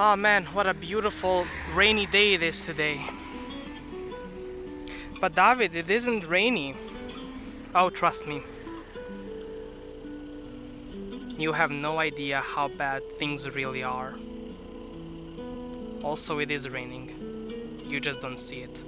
Oh man, what a beautiful rainy day it is today. But David, it isn't rainy. Oh, trust me. You have no idea how bad things really are. Also, it is raining. You just don't see it.